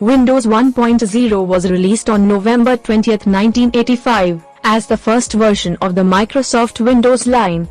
Windows 1.0 was released on November 20, 1985, as the first version of the Microsoft Windows line.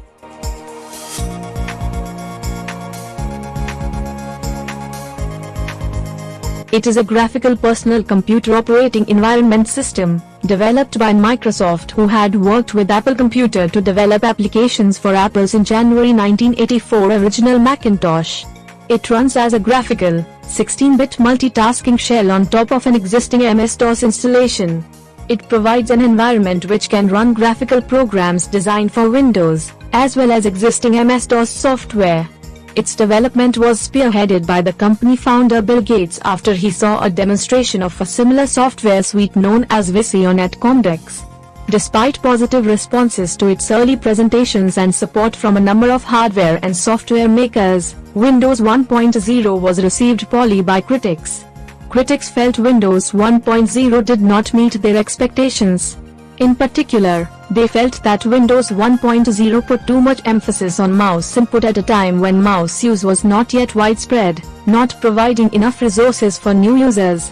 It is a graphical personal computer operating environment system, developed by Microsoft who had worked with Apple Computer to develop applications for Apple's in January 1984 original Macintosh. It runs as a graphical, 16-bit multitasking shell on top of an existing MS-DOS installation. It provides an environment which can run graphical programs designed for Windows, as well as existing MS-DOS software. Its development was spearheaded by the company founder Bill Gates after he saw a demonstration of a similar software suite known as Visi On at Comdex. Despite positive responses to its early presentations and support from a number of hardware and software makers, Windows 1.0 was received poorly by critics. Critics felt Windows 1.0 did not meet their expectations. In particular, they felt that Windows 1.0 put too much emphasis on mouse input at a time when mouse use was not yet widespread, not providing enough resources for new users.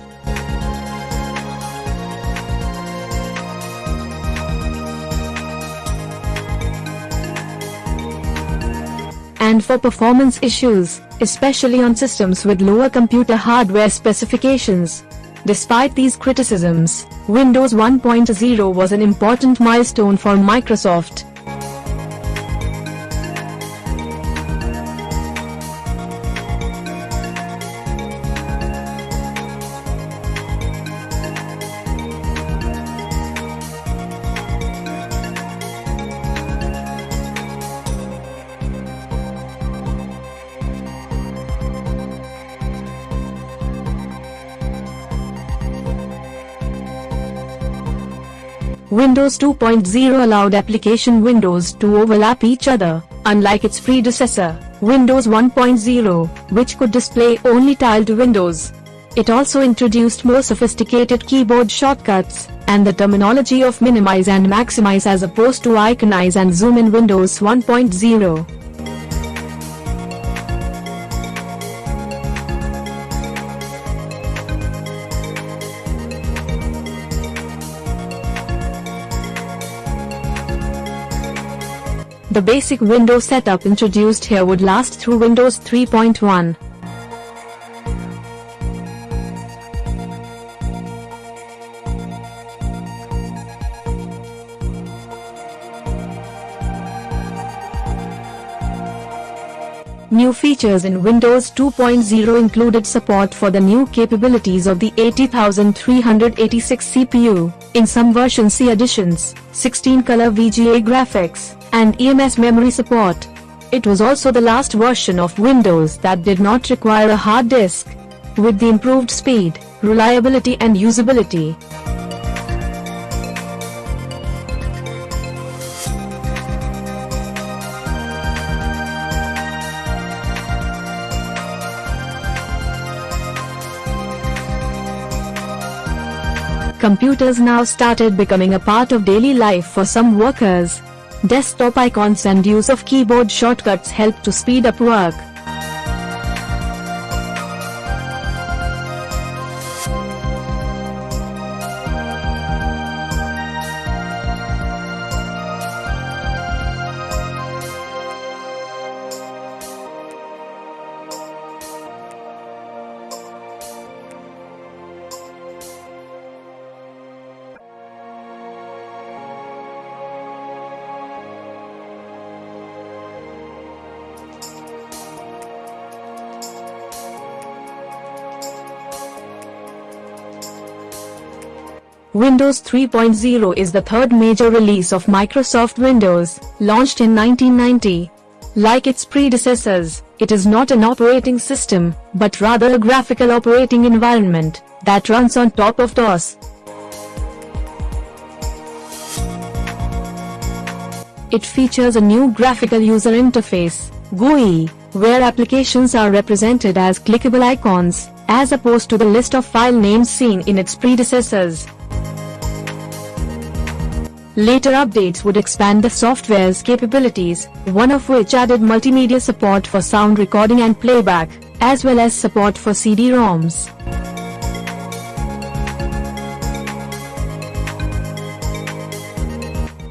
And for performance issues, especially on systems with lower computer hardware specifications. Despite these criticisms, Windows 1.0 was an important milestone for Microsoft. Windows 2.0 allowed application windows to overlap each other, unlike its predecessor, Windows 1.0, which could display only tiled windows. It also introduced more sophisticated keyboard shortcuts, and the terminology of minimize and maximize as opposed to iconize and zoom in Windows 1.0. The basic Windows setup introduced here would last through Windows 3.1. New features in Windows 2.0 included support for the new capabilities of the 80386 CPU, in some versions C editions, 16-color VGA graphics, and EMS memory support. It was also the last version of Windows that did not require a hard disk. With the improved speed, reliability and usability, Computers now started becoming a part of daily life for some workers. Desktop icons and use of keyboard shortcuts help to speed up work. Windows 3.0 is the third major release of Microsoft Windows, launched in 1990. Like its predecessors, it is not an operating system, but rather a graphical operating environment that runs on top of DOS. It features a new graphical user interface, GUI, where applications are represented as clickable icons, as opposed to the list of file names seen in its predecessors. Later updates would expand the software's capabilities, one of which added multimedia support for sound recording and playback, as well as support for CD-ROMs.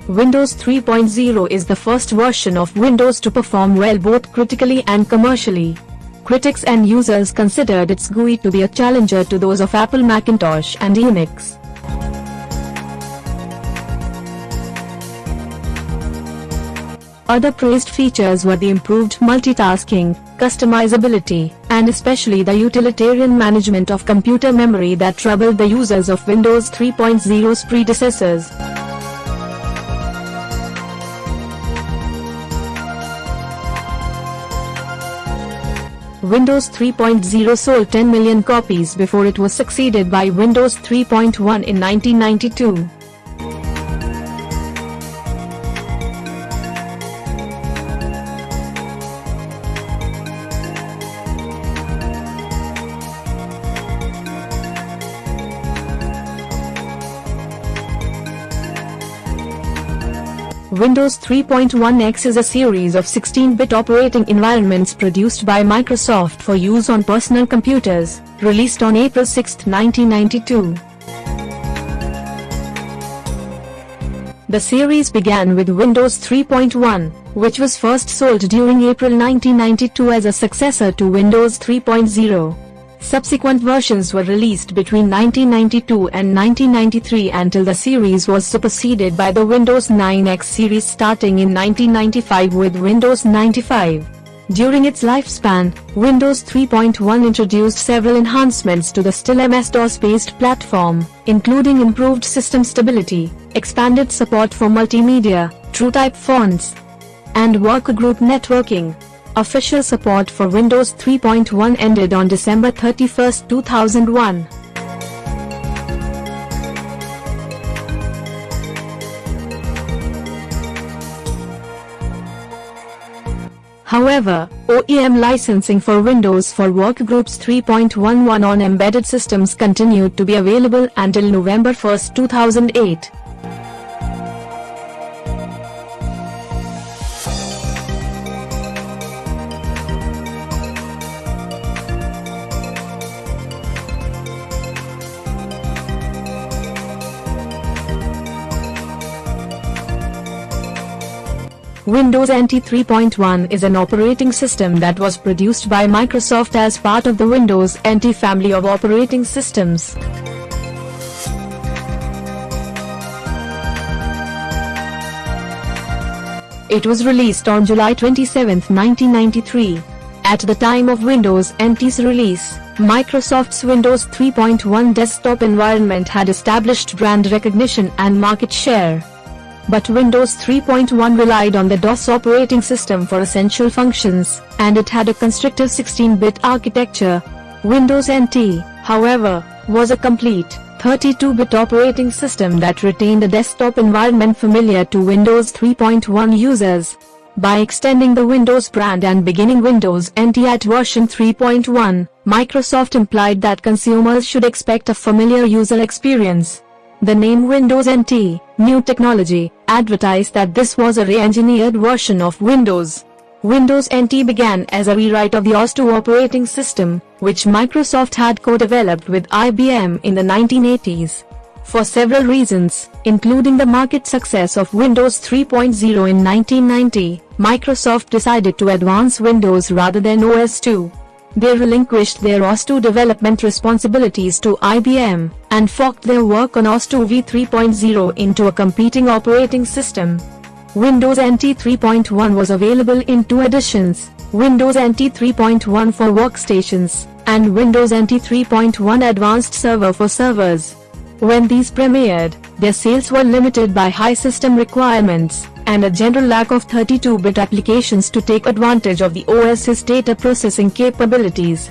Windows 3.0 is the first version of Windows to perform well both critically and commercially. Critics and users considered its GUI to be a challenger to those of Apple Macintosh and Unix. Other praised features were the improved multitasking, customizability, and especially the utilitarian management of computer memory that troubled the users of Windows 3.0's predecessors. Windows 3.0 sold 10 million copies before it was succeeded by Windows 3.1 in 1992. Windows 3.1x is a series of 16-bit operating environments produced by Microsoft for use on personal computers, released on April 6, 1992. The series began with Windows 3.1, which was first sold during April 1992 as a successor to Windows 3.0. Subsequent versions were released between 1992 and 1993 until the series was superseded by the Windows 9X series starting in 1995 with Windows 95. During its lifespan, Windows 3.1 introduced several enhancements to the still MS-DOS-based platform, including improved system stability, expanded support for multimedia, TrueType fonts, and workgroup networking. Official support for Windows 3.1 ended on December 31, 2001. However, OEM licensing for Windows for Workgroups 3.11 on embedded systems continued to be available until November 1, 2008. Windows NT 3.1 is an operating system that was produced by Microsoft as part of the Windows NT family of operating systems. It was released on July 27, 1993. At the time of Windows NT's release, Microsoft's Windows 3.1 desktop environment had established brand recognition and market share but Windows 3.1 relied on the DOS operating system for essential functions, and it had a constrictive 16-bit architecture. Windows NT, however, was a complete 32-bit operating system that retained a desktop environment familiar to Windows 3.1 users. By extending the Windows brand and beginning Windows NT at version 3.1, Microsoft implied that consumers should expect a familiar user experience. The name Windows NT, New Technology, advertised that this was a re-engineered version of Windows. Windows NT began as a rewrite of the OS/2 operating system, which Microsoft had co-developed with IBM in the 1980s. For several reasons, including the market success of Windows 3.0 in 1990, Microsoft decided to advance Windows rather than OS/2. They relinquished their OS/2 development responsibilities to IBM, and forked their work on OS/2 v3.0 into a competing operating system. Windows NT 3.1 was available in two editions, Windows NT 3.1 for workstations, and Windows NT 3.1 Advanced Server for servers. When these premiered, their sales were limited by high system requirements, and a general lack of 32-bit applications to take advantage of the OS's data processing capabilities.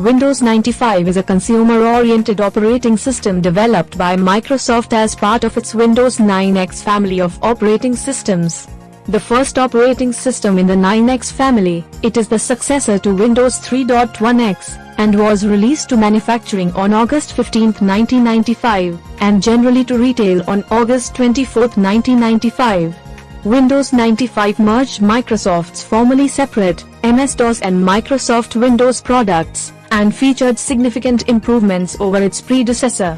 Windows 95 is a consumer-oriented operating system developed by Microsoft as part of its Windows 9X family of operating systems. The first operating system in the 9X family, it is the successor to Windows 3.1X, and was released to manufacturing on August 15, 1995, and generally to retail on August 24, 1995. Windows 95 merged Microsoft's formerly separate MS-DOS and Microsoft Windows products, and featured significant improvements over its predecessor.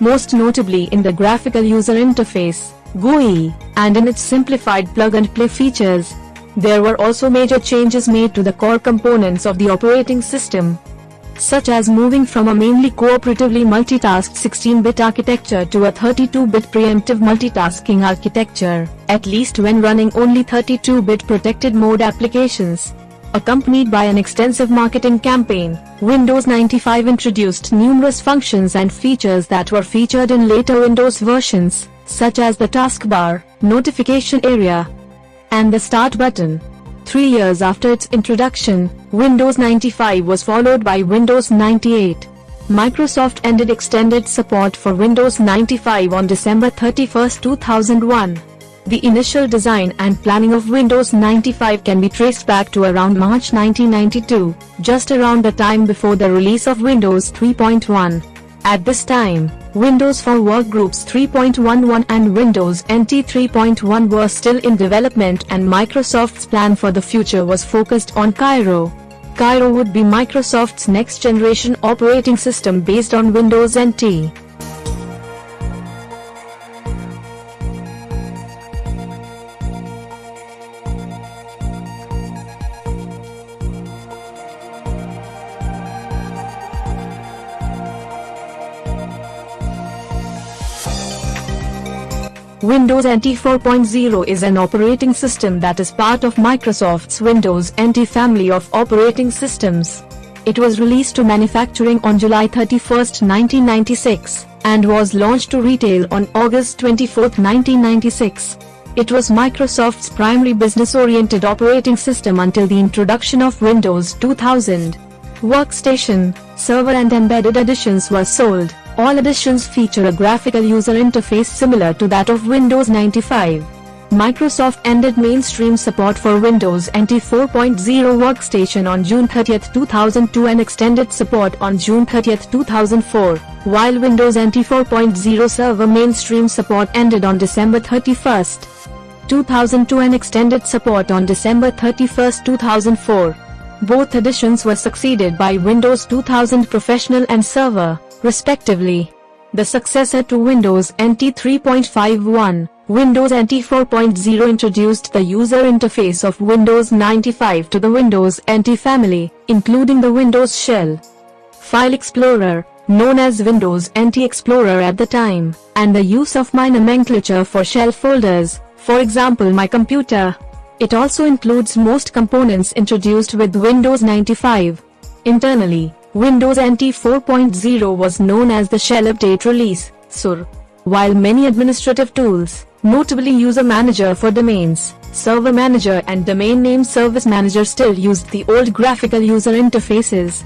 Most notably in the graphical user interface, GUI, and in its simplified plug-and-play features. There were also major changes made to the core components of the operating system, such as moving from a mainly cooperatively multitasked 16-bit architecture to a 32-bit preemptive multitasking architecture, at least when running only 32-bit protected mode applications. Accompanied by an extensive marketing campaign, Windows 95 introduced numerous functions and features that were featured in later Windows versions, such as the taskbar, notification area, and the start button. Three years after its introduction, Windows 95 was followed by Windows 98. Microsoft ended extended support for Windows 95 on December 31, 2001. The initial design and planning of Windows 95 can be traced back to around March 1992, just around the time before the release of Windows 3.1. At this time, Windows for Workgroups 3.11 and Windows NT 3.1 were still in development and Microsoft's plan for the future was focused on Cairo. Cairo would be Microsoft's next generation operating system based on Windows NT. Windows NT 4.0 is an operating system that is part of Microsoft's Windows NT family of operating systems. It was released to manufacturing on July 31, 1996, and was launched to retail on August 24, 1996. It was Microsoft's primary business-oriented operating system until the introduction of Windows 2000. Workstation, server and embedded editions were sold. All editions feature a graphical user interface similar to that of Windows 95. Microsoft ended mainstream support for Windows NT 4.0 Workstation on June 30, 2002 and extended support on June 30, 2004, while Windows NT 4.0 Server mainstream support ended on December 31, 2002 and extended support on December 31, 2004. Both editions were succeeded by Windows 2000 Professional and Server respectively. The successor to Windows NT 3.51, Windows NT 4.0 introduced the user interface of Windows 95 to the Windows NT family, including the Windows Shell File Explorer, known as Windows NT Explorer at the time, and the use of my nomenclature for shell folders, for example my computer. It also includes most components introduced with Windows 95. Internally, Windows NT 4.0 was known as the Shell Update Release, SUR. While many administrative tools, notably User Manager for domains, Server Manager and Domain Name Service Manager still used the old graphical user interfaces,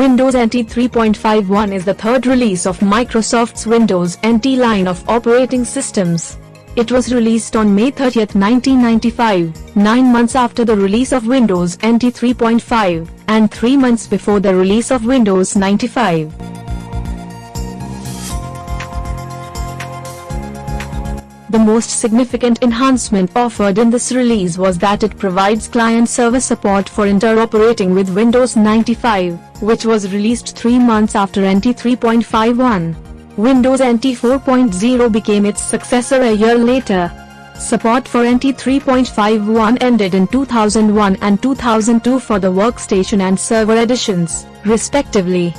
Windows NT 3.51 is the third release of Microsoft's Windows NT line of operating systems. It was released on May 30, 1995, nine months after the release of Windows NT 3.5, and three months before the release of Windows 95. The most significant enhancement offered in this release was that it provides client-server support for interoperating with Windows 95, which was released three months after NT 3.51. Windows NT 4.0 became its successor a year later. Support for NT 3.51 ended in 2001 and 2002 for the workstation and server editions, respectively.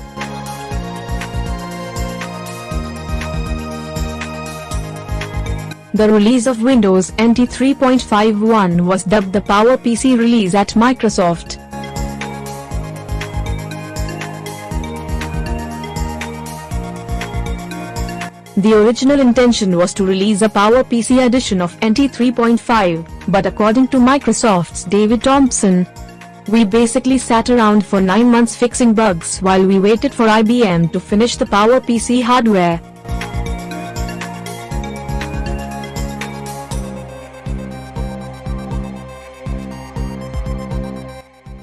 The release of Windows NT 3.51 was dubbed the PowerPC release at Microsoft. The original intention was to release a PowerPC edition of NT 3.5, but according to Microsoft's David Thompson, We basically sat around for 9 months fixing bugs while we waited for IBM to finish the PowerPC hardware.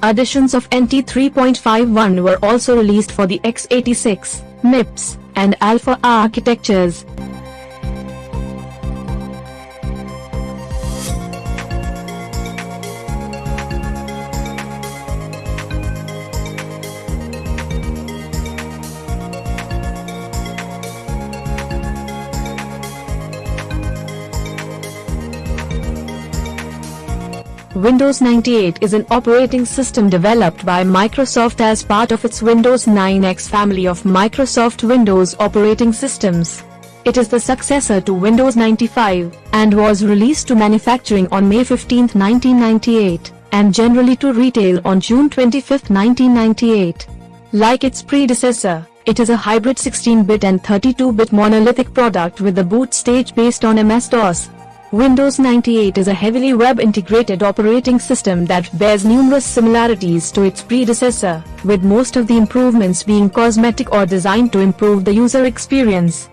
Editions of NT 3.51 were also released for the x86, MIPS, and Alpha architectures. Windows 98 is an operating system developed by Microsoft as part of its Windows 9X family of Microsoft Windows operating systems. It is the successor to Windows 95 and was released to manufacturing on May 15, 1998 and generally to retail on June 25, 1998. Like its predecessor, it is a hybrid 16-bit and 32-bit monolithic product with the boot stage based on MS-DOS. Windows 98 is a heavily web-integrated operating system that bears numerous similarities to its predecessor, with most of the improvements being cosmetic or designed to improve the user experience.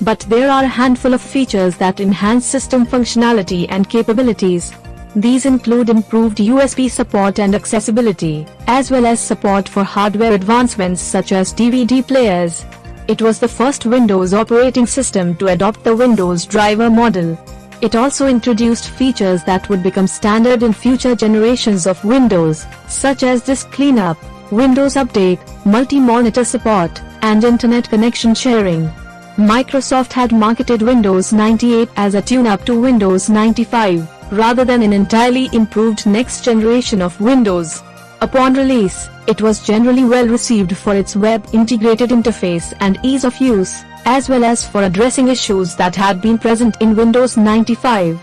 But there are a handful of features that enhance system functionality and capabilities. These include improved USB support and accessibility, as well as support for hardware advancements such as DVD players. It was the first Windows operating system to adopt the Windows driver model. It also introduced features that would become standard in future generations of Windows, such as disk cleanup, Windows Update, multi-monitor support, and internet connection sharing. Microsoft had marketed Windows 98 as a tune-up to Windows 95, rather than an entirely improved next generation of Windows. Upon release, it was generally well received for its web-integrated interface and ease of use as well as for addressing issues that had been present in Windows 95.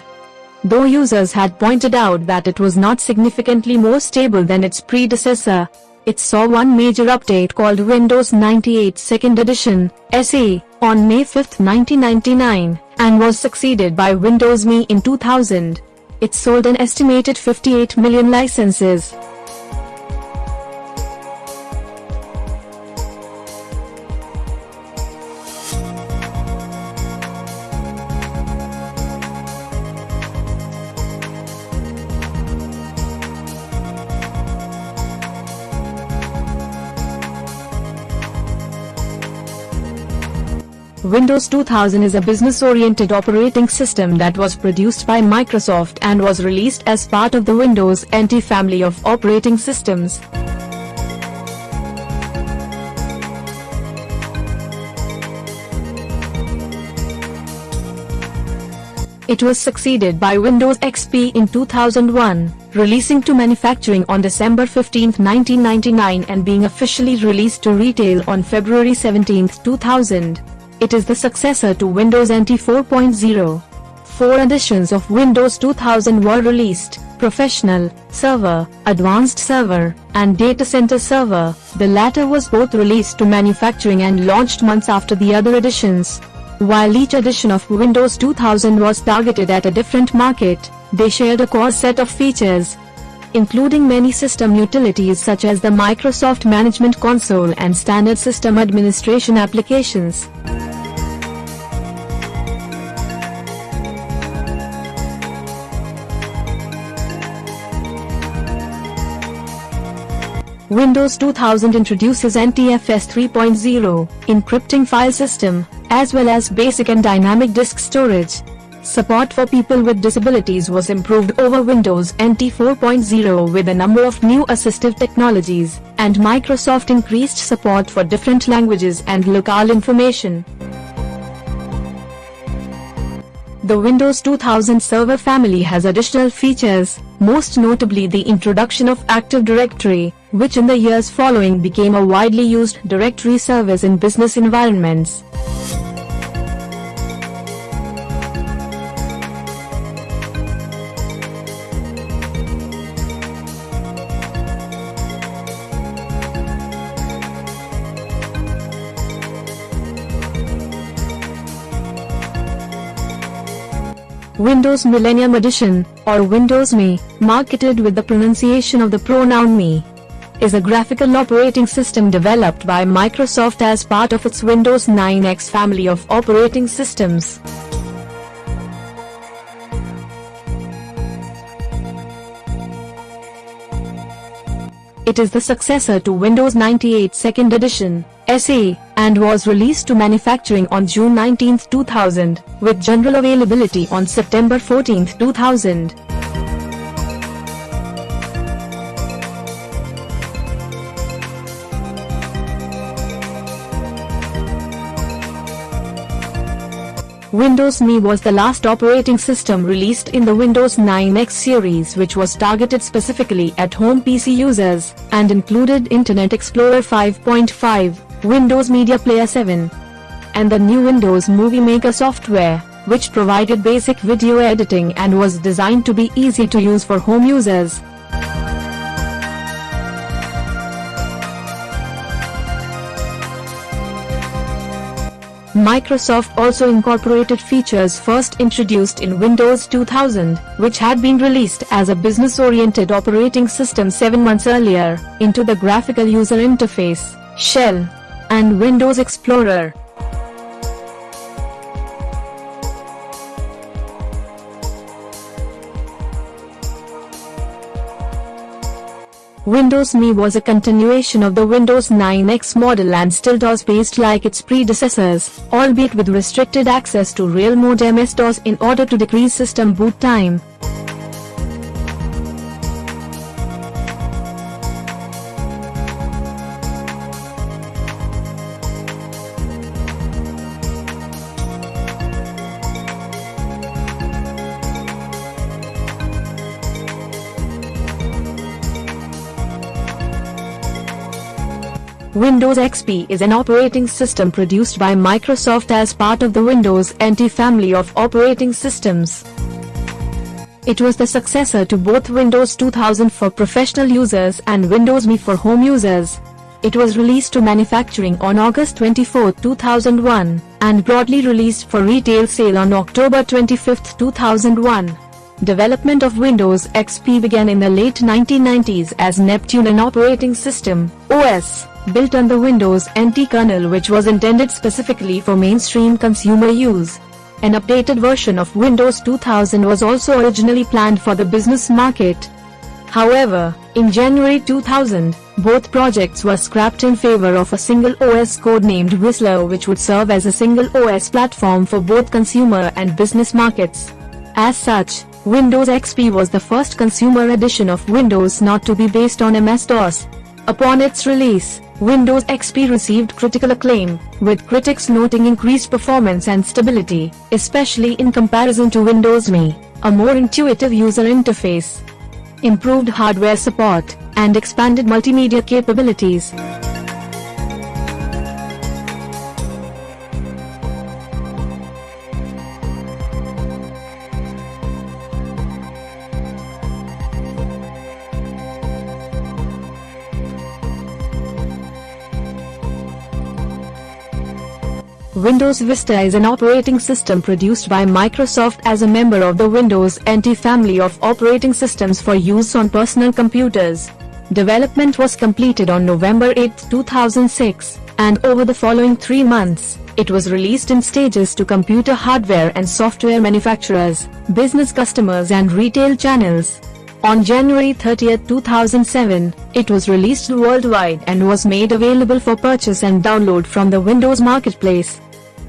Though users had pointed out that it was not significantly more stable than its predecessor, it saw one major update called Windows 98 Second Edition, SE, on May 5, 1999, and was succeeded by Windows ME in 2000. It sold an estimated 58 million licenses. Windows 2000 is a business-oriented operating system that was produced by Microsoft and was released as part of the Windows NT family of operating systems. It was succeeded by Windows XP in 2001, releasing to manufacturing on December 15, 1999 and being officially released to retail on February 17, 2000. It is the successor to Windows NT 4.0. Four editions of Windows 2000 were released, Professional, Server, Advanced Server, and Data Center Server. The latter was both released to manufacturing and launched months after the other editions. While each edition of Windows 2000 was targeted at a different market, they shared a core set of features, including many system utilities such as the Microsoft Management Console and standard system administration applications. Windows 2000 introduces NTFS 3.0, encrypting file system, as well as basic and dynamic disk storage. Support for people with disabilities was improved over Windows NT 4.0 with a number of new assistive technologies, and Microsoft increased support for different languages and locale information. The Windows 2000 Server family has additional features, most notably the introduction of Active Directory, which in the years following became a widely used directory service in business environments. Windows Millennium Edition, or Windows Me, marketed with the pronunciation of the pronoun me, is a graphical operating system developed by Microsoft as part of its Windows 9X family of operating systems. It is the successor to Windows 98 Second Edition, SE, and was released to manufacturing on June 19, 2000, with general availability on September 14, 2000. Windows Me was the last operating system released in the Windows 9X series which was targeted specifically at home PC users, and included Internet Explorer 5.5, Windows Media Player 7, and the new Windows Movie Maker software, which provided basic video editing and was designed to be easy to use for home users. Microsoft also incorporated features first introduced in Windows 2000, which had been released as a business-oriented operating system seven months earlier, into the graphical user interface, Shell, and Windows Explorer. Windows Me was a continuation of the Windows 9X model and still DOS-based like its predecessors, albeit with restricted access to real mode MS-DOS in order to decrease system boot time. Windows XP is an operating system produced by Microsoft as part of the Windows NT family of operating systems. It was the successor to both Windows 2000 for professional users and Windows Me for home users. It was released to manufacturing on August 24, 2001, and broadly released for retail sale on October 25, 2001. Development of Windows XP began in the late 1990s as Neptune an operating system, OS, built on the Windows NT kernel which was intended specifically for mainstream consumer use. An updated version of Windows 2000 was also originally planned for the business market. However, in January 2000, both projects were scrapped in favor of a single OS codenamed Whistler which would serve as a single OS platform for both consumer and business markets. As such, Windows XP was the first consumer edition of Windows not to be based on MS-DOS. Upon its release, Windows XP received critical acclaim, with critics noting increased performance and stability, especially in comparison to Windows Me, a more intuitive user interface, improved hardware support, and expanded multimedia capabilities. Windows Vista is an operating system produced by Microsoft as a member of the Windows NT family of operating systems for use on personal computers. Development was completed on November 8, 2006, and over the following three months, it was released in stages to computer hardware and software manufacturers, business customers and retail channels. On January 30, 2007, it was released worldwide and was made available for purchase and download from the Windows Marketplace.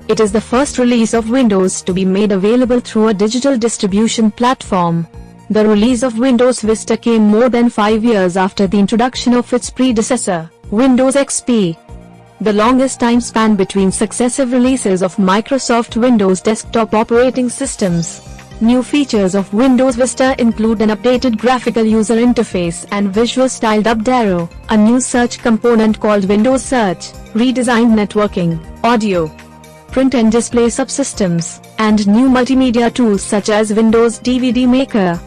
It is the first release of Windows to be made available through a digital distribution platform. The release of Windows Vista came more than five years after the introduction of its predecessor, Windows XP. The longest time span between successive releases of Microsoft Windows desktop operating systems. New features of Windows Vista include an updated graphical user interface and visual style dubbed Aero, a new search component called Windows Search, redesigned networking, audio, print and display subsystems, and new multimedia tools such as Windows DVD Maker.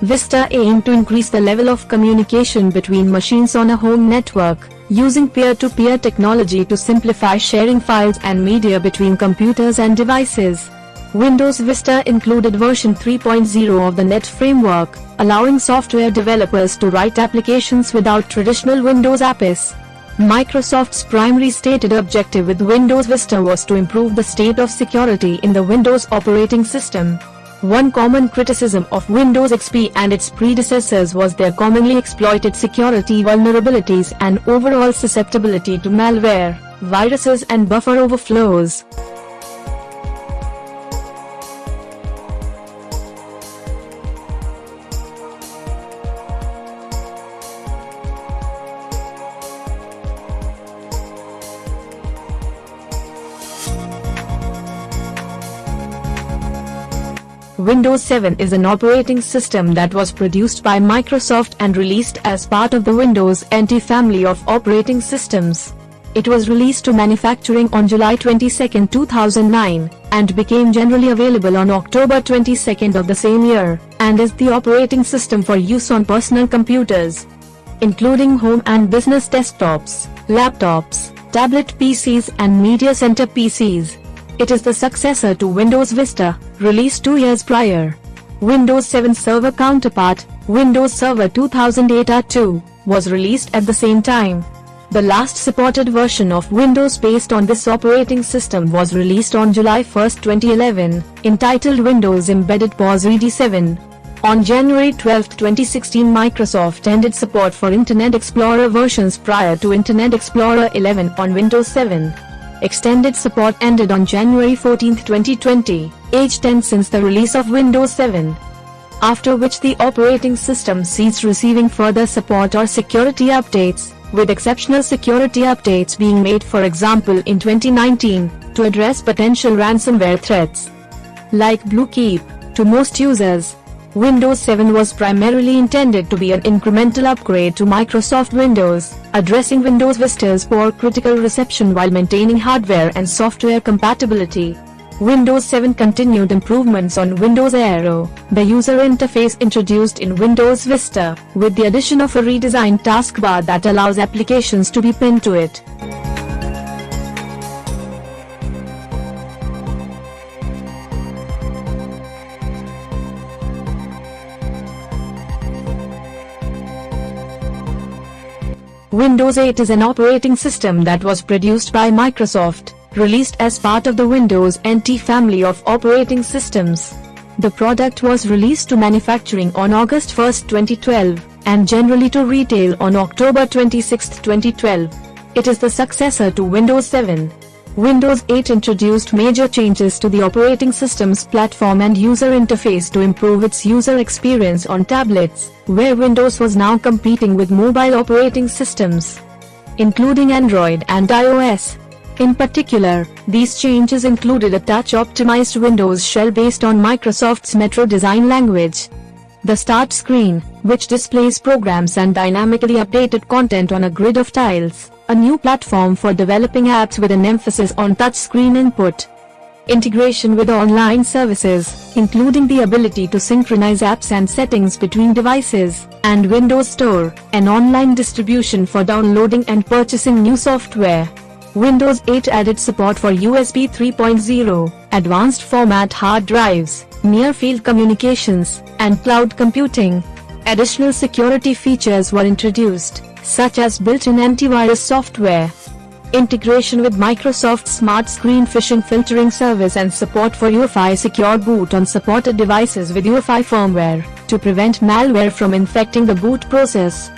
Vista aimed to increase the level of communication between machines on a home network, using peer-to-peer -peer technology to simplify sharing files and media between computers and devices. Windows Vista included version 3.0 of the .NET framework, allowing software developers to write applications without traditional Windows APIs. Microsoft's primary stated objective with Windows Vista was to improve the state of security in the Windows operating system. One common criticism of Windows XP and its predecessors was their commonly exploited security vulnerabilities and overall susceptibility to malware, viruses and buffer overflows. Windows 7 is an operating system that was produced by Microsoft and released as part of the Windows NT family of operating systems. It was released to manufacturing on July 22, 2009, and became generally available on October 22 of the same year, and is the operating system for use on personal computers, including home and business desktops, laptops, tablet PCs and media center PCs. It is the successor to Windows Vista, released two years prior. Windows 7 Server counterpart, Windows Server 2008 R2, was released at the same time. The last supported version of Windows based on this operating system was released on July 1, 2011, entitled Windows Embedded POSReady 7. On January 12, 2016 Microsoft ended support for Internet Explorer versions prior to Internet Explorer 11 on Windows 7. Extended support ended on January 14, 2020, age 10 since the release of Windows 7. After which the operating system ceased receiving further support or security updates, with exceptional security updates being made for example in 2019, to address potential ransomware threats. Like Bluekeep, to most users, Windows 7 was primarily intended to be an incremental upgrade to Microsoft Windows, addressing Windows Vista's poor critical reception while maintaining hardware and software compatibility. Windows 7 continued improvements on Windows Aero, the user interface introduced in Windows Vista, with the addition of a redesigned taskbar that allows applications to be pinned to it. Windows 8 is an operating system that was produced by Microsoft, released as part of the Windows NT family of operating systems. The product was released to manufacturing on August 1, 2012, and generally to retail on October 26, 2012. It is the successor to Windows 7. Windows 8 introduced major changes to the operating system's platform and user interface to improve its user experience on tablets, where Windows was now competing with mobile operating systems, including Android and iOS. In particular, these changes included a touch-optimized Windows shell based on Microsoft's Metro design language. The Start screen, which displays programs and dynamically updated content on a grid of tiles a new platform for developing apps with an emphasis on touchscreen input. Integration with online services, including the ability to synchronize apps and settings between devices, and Windows Store, an online distribution for downloading and purchasing new software. Windows 8 added support for USB 3.0, advanced format hard drives, near-field communications, and cloud computing. Additional security features were introduced, such as built-in antivirus software, integration with Microsoft Smart Screen phishing filtering service and support for UEFI secure boot on supported devices with UEFI firmware, to prevent malware from infecting the boot process.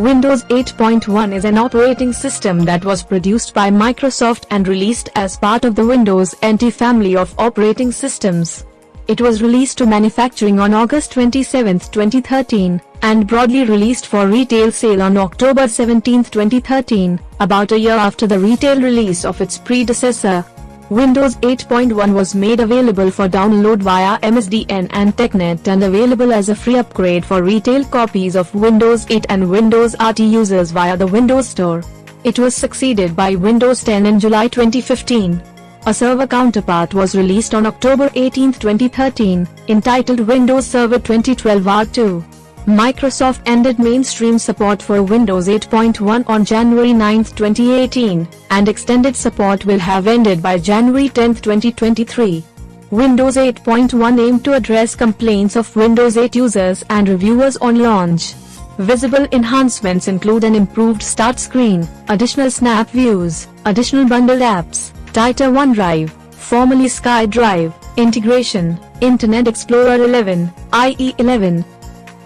Windows 8.1 is an operating system that was produced by Microsoft and released as part of the Windows NT family of operating systems. It was released to manufacturing on August 27, 2013, and broadly released for retail sale on October 17, 2013, about a year after the retail release of its predecessor. Windows 8.1 was made available for download via MSDN and TechNet and available as a free upgrade for retail copies of Windows 8 and Windows RT users via the Windows Store. It was succeeded by Windows 10 in July 2015. A server counterpart was released on October 18, 2013, entitled Windows Server 2012 R2. Microsoft ended mainstream support for Windows 8.1 on January 9, 2018, and extended support will have ended by January 10, 2023. Windows 8.1 aimed to address complaints of Windows 8 users and reviewers on launch. Visible enhancements include an improved start screen, additional snap views, additional bundled apps, tighter OneDrive, formerly SkyDrive, integration, Internet Explorer 11, IE 11,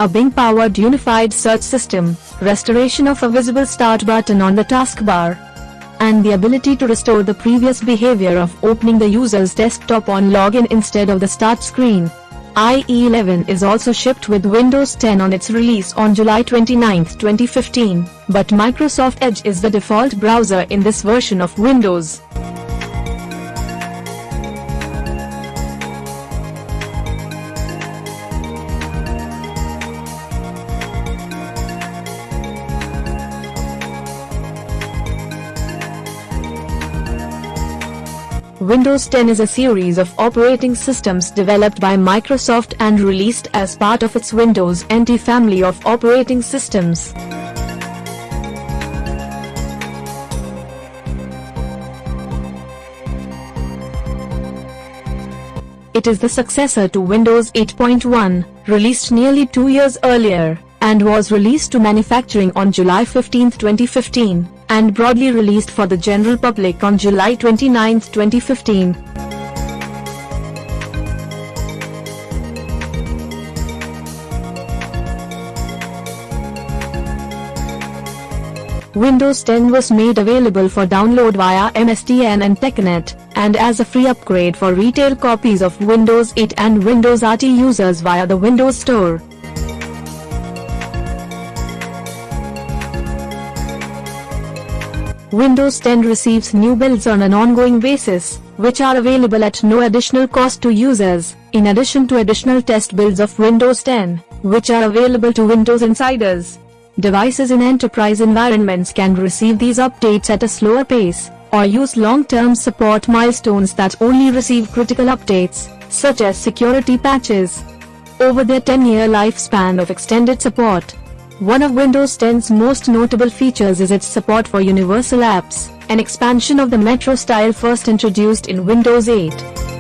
a Bing-powered unified search system, restoration of a visible start button on the taskbar, and the ability to restore the previous behavior of opening the user's desktop on login instead of the start screen. IE11 is also shipped with Windows 10 on its release on July 29, 2015, but Microsoft Edge is the default browser in this version of Windows. Windows 10 is a series of operating systems developed by Microsoft and released as part of its Windows NT family of operating systems. It is the successor to Windows 8.1, released nearly two years earlier, and was released to manufacturing on July 15, 2015 and broadly released for the general public on July 29, 2015. Windows 10 was made available for download via MSDN and TechNet, and as a free upgrade for retail copies of Windows 8 and Windows RT users via the Windows Store. Windows 10 receives new builds on an ongoing basis, which are available at no additional cost to users, in addition to additional test builds of Windows 10, which are available to Windows insiders. Devices in enterprise environments can receive these updates at a slower pace, or use long-term support milestones that only receive critical updates, such as security patches. Over their 10-year lifespan of extended support, one of Windows 10's most notable features is its support for universal apps, an expansion of the Metro style first introduced in Windows 8.